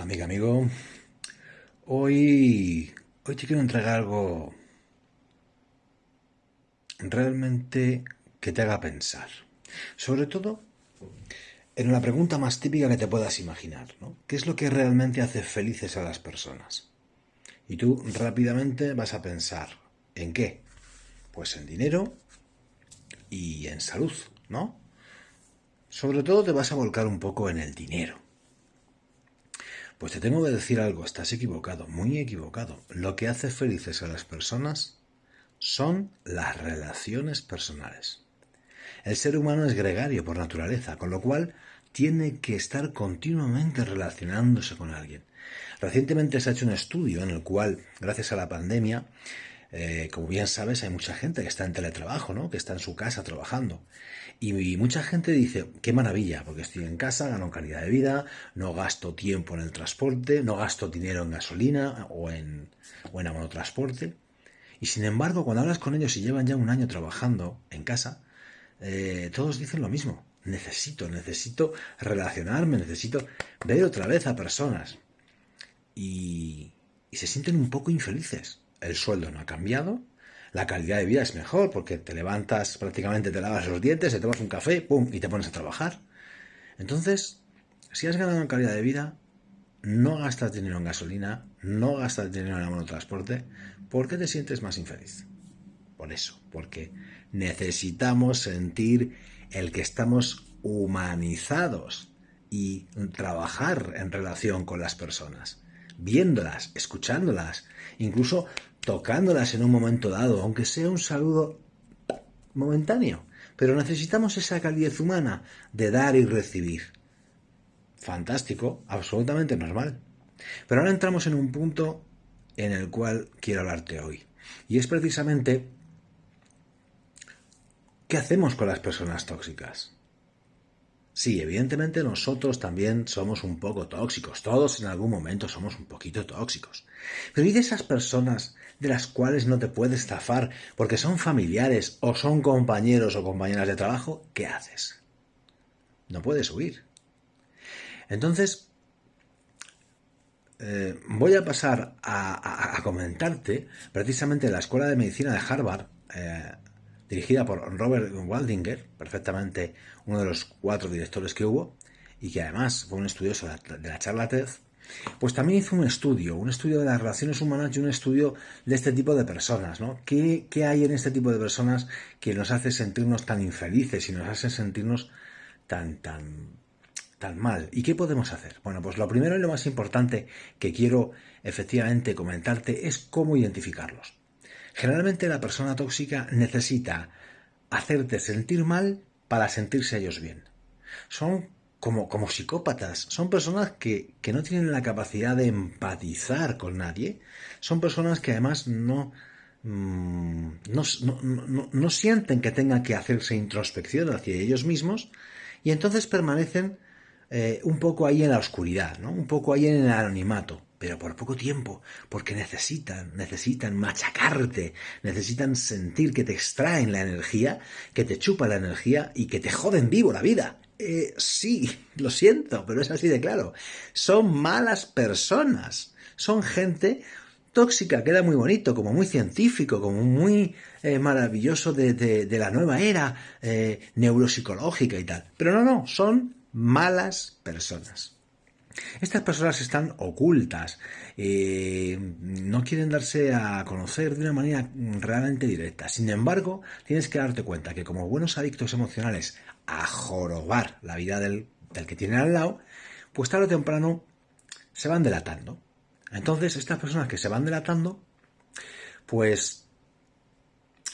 Amiga, amigo. Hoy, hoy te quiero entregar algo realmente que te haga pensar. Sobre todo en la pregunta más típica que te puedas imaginar, ¿no? ¿Qué es lo que realmente hace felices a las personas? Y tú rápidamente vas a pensar, ¿en qué? Pues en dinero y en salud, ¿no? Sobre todo te vas a volcar un poco en el dinero. Pues te tengo que decir algo, estás equivocado, muy equivocado. Lo que hace felices a las personas son las relaciones personales. El ser humano es gregario por naturaleza, con lo cual tiene que estar continuamente relacionándose con alguien. Recientemente se ha hecho un estudio en el cual, gracias a la pandemia, eh, como bien sabes, hay mucha gente que está en teletrabajo, ¿no? que está en su casa trabajando. Y, mucha gente dice, qué maravilla, porque estoy en casa, gano calidad de vida, no gasto tiempo en el transporte, no gasto dinero en gasolina o en, o en monotransporte. Y sin embargo, cuando hablas con ellos y llevan ya un año trabajando en casa, eh, todos dicen lo mismo. Necesito, necesito relacionarme, necesito ver otra vez a personas. Y se sienten un poco infelices. El sueldo no ha cambiado, la calidad de vida es mejor porque te levantas, prácticamente te lavas los dientes, te tomas un café, pum, y te pones a trabajar. Entonces, si has ganado en calidad de vida, no gastas dinero en gasolina, no gastas dinero en el transporte, ¿por qué te sientes más infeliz? Por eso, porque necesitamos sentir el que estamos humanizados y trabajar en relación con las personas, viéndolas, escuchándolas, incluso tocándolas en un momento dado, aunque sea un saludo momentáneo. Pero necesitamos esa calidez humana de dar y recibir. Fantástico, absolutamente normal. Pero ahora entramos en un punto en el cual quiero hablarte hoy. Y es precisamente ¿qué hacemos con las personas tóxicas? Sí, evidentemente nosotros también somos un poco tóxicos, todos en algún momento somos un poquito tóxicos. Pero ¿y de esas personas de las cuales no te puedes zafar porque son familiares o son compañeros o compañeras de trabajo? ¿Qué haces? No puedes huir. Entonces, eh, voy a pasar a, comentarte precisamente la Escuela de Medicina de Harvard, eh, dirigida por Robert Waldinger, perfectamente uno de los cuatro directores que hubo, y que además fue un estudioso de la charla TED, pues también hizo un estudio, un estudio de las relaciones humanas y un estudio de este tipo de personas, ¿no? ¿Qué, hay en este tipo de personas que nos hace sentirnos tan infelices y nos hace sentirnos tan, tan, tan mal? ¿Y qué podemos hacer? Bueno, pues lo primero y lo más importante que quiero efectivamente comentarte es cómo identificarlos. Generalmente la persona tóxica necesita hacerte sentir mal para sentirse ellos bien. Son como, como psicópatas, son personas que, no tienen la capacidad de empatizar con nadie, son personas que además no, mm, no, sienten que tengan que hacerse introspección hacia ellos mismos y entonces permanecen eh, un poco ahí en la oscuridad, ¿no? un poco ahí en el anonimato pero por poco tiempo, porque necesitan, necesitan machacarte, necesitan sentir que te extraen la energía, que te chupa la energía y que te joden vivo la vida. Eh, sí, lo siento, pero es así de claro. Son malas personas, son gente tóxica, queda muy bonito, como muy científico, como muy eh, maravilloso de, la nueva era eh, neuropsicológica y tal. Pero no, no, son malas personas. Estas personas están ocultas, eh, no quieren darse a conocer de una manera realmente directa. Sin embargo, tienes que darte cuenta que como buenos adictos emocionales a jorobar la vida del, del que tienen al lado, pues tarde o temprano se van delatando. Entonces, estas personas que se van delatando, pues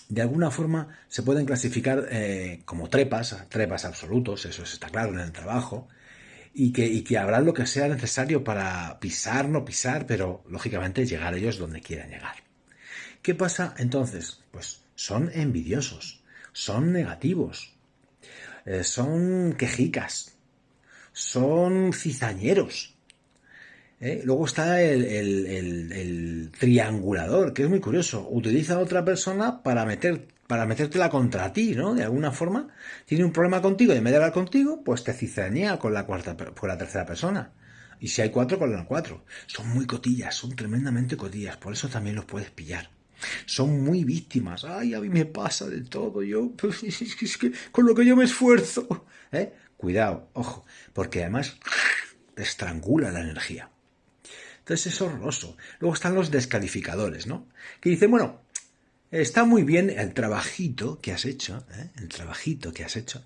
de alguna forma se pueden clasificar eh, como trepas, trepas absolutos, eso está claro en el trabajo, y que, y que habrá lo que sea necesario para pisar, no pisar, pero lógicamente llegar ellos donde quieran llegar. ¿Qué pasa entonces? Pues son envidiosos, son negativos, eh, son quejicas, son cizañeros. ¿eh? Luego está el, el, triangulador, que es muy curioso. Utiliza a otra persona para meter para metértela contra ti, ¿no? De alguna forma, tiene un problema contigo y en vez de hablar contigo, pues te cizañea con la cuarta, con la tercera persona. Y si hay cuatro, con las cuatro. Son muy cotillas, son tremendamente cotillas, por eso también los puedes pillar. Son muy víctimas. Ay, a mí me pasa de todo. Yo, pues, es que con lo que yo me esfuerzo. ¿Eh? Cuidado, ojo, porque además te estrangula la energía. Entonces es horroroso. Luego están los descalificadores, ¿no? Que dicen, bueno, está muy bien el trabajito que has hecho, ¿eh? el trabajito que has hecho.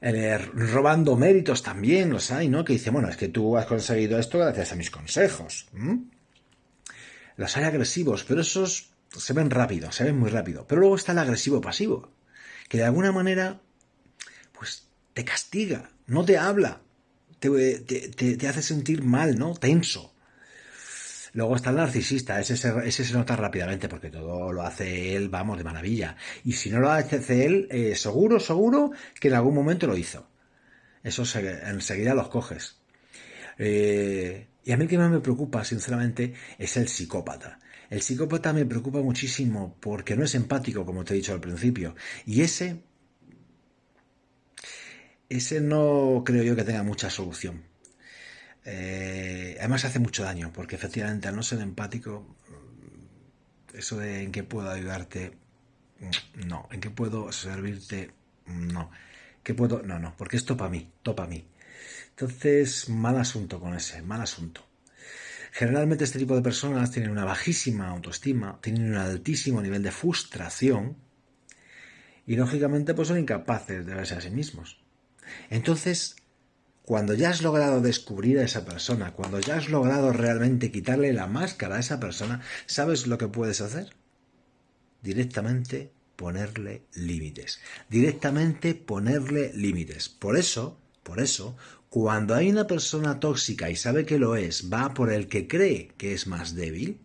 Eh, robando méritos también los hay, ¿no? Que dice, bueno, es que tú has conseguido esto gracias a mis consejos. Los hay agresivos, pero esos se ven rápido, se ven muy rápido. Pero luego está el agresivo pasivo, que de alguna manera, pues te castiga, no te habla, te, te hace sentir mal, ¿no? Tenso. Luego está el narcisista, ese se, se nota rápidamente porque todo lo hace él, vamos, de maravilla. Y si no lo hace él, eh, seguro, seguro que en algún momento lo hizo. Eso enseguida los coges. Eh, y a mí el que más me preocupa, sinceramente, es el psicópata. El psicópata me preocupa muchísimo porque no es empático, como te he dicho al principio. Y ese, ese no creo yo que tenga mucha solución. Eh, además hace mucho daño, porque efectivamente al no ser empático, mm, eso de en qué puedo ayudarte, mm, no, en qué puedo servirte, mm, no, qué puedo, no, no, porque es topa a mí, topa a mí. Entonces, mal asunto con ese, mal asunto. Generalmente este tipo de personas tienen una bajísima autoestima, tienen un altísimo nivel de frustración y lógicamente pues son incapaces de verse a sí mismos. Entonces, cuando ya has logrado descubrir a esa persona, cuando ya has logrado realmente quitarle la máscara a esa persona, ¿sabes lo que puedes hacer? Directamente ponerle límites. Directamente ponerle límites. Por eso, por eso, cuando hay una persona tóxica y sabe que lo es, va por el que cree que es más débil,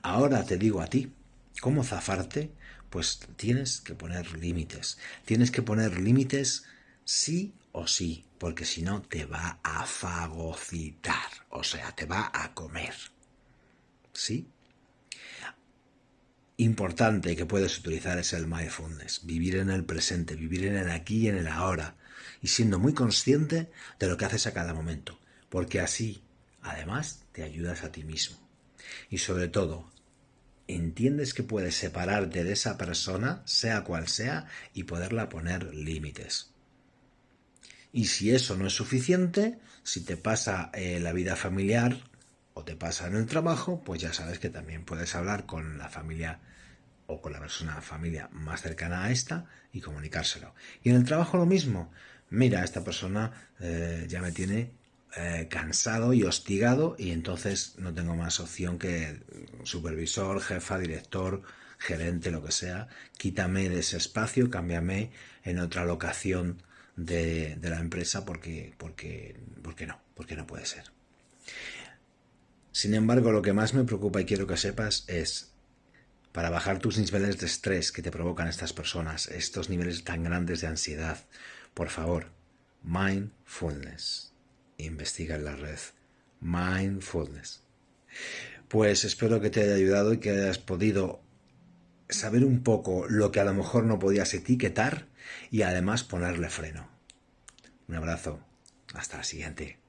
ahora te digo a ti, ¿cómo zafarte? Pues tienes que poner límites. Tienes que poner límites sí o sí, porque si no te va a fagocitar, o sea, te va a comer. ¿Sí? Importante que puedes utilizar es el mindfulness, vivir en el presente, vivir en el aquí y en el ahora, y siendo muy consciente de lo que haces a cada momento, porque así, además, te ayudas a ti mismo. Y sobre todo, entiendes que puedes separarte de esa persona, sea cual sea, y poderla poner límites. Y si eso no es suficiente, si te pasa eh, la vida familiar o te pasa en el trabajo, pues ya sabes que también puedes hablar con la familia o con la persona familia más cercana a esta y comunicárselo. Y en el trabajo lo mismo. Mira, esta persona eh, ya me tiene eh, cansado y hostigado y entonces no tengo más opción que supervisor, jefa, director, gerente, lo que sea. Quítame de ese espacio, cámbiame en otra locación de, la empresa porque, porque, porque no, porque no puede ser. Sin embargo, lo que más me preocupa y quiero que sepas es, para bajar tus niveles de estrés que te provocan estas personas, estos niveles tan grandes de ansiedad, por favor, mindfulness. Investiga en la red. Mindfulness. Pues espero que te haya ayudado y que hayas podido saber un poco lo que a lo mejor no podías etiquetar y además ponerle freno. Un abrazo. Hasta la siguiente.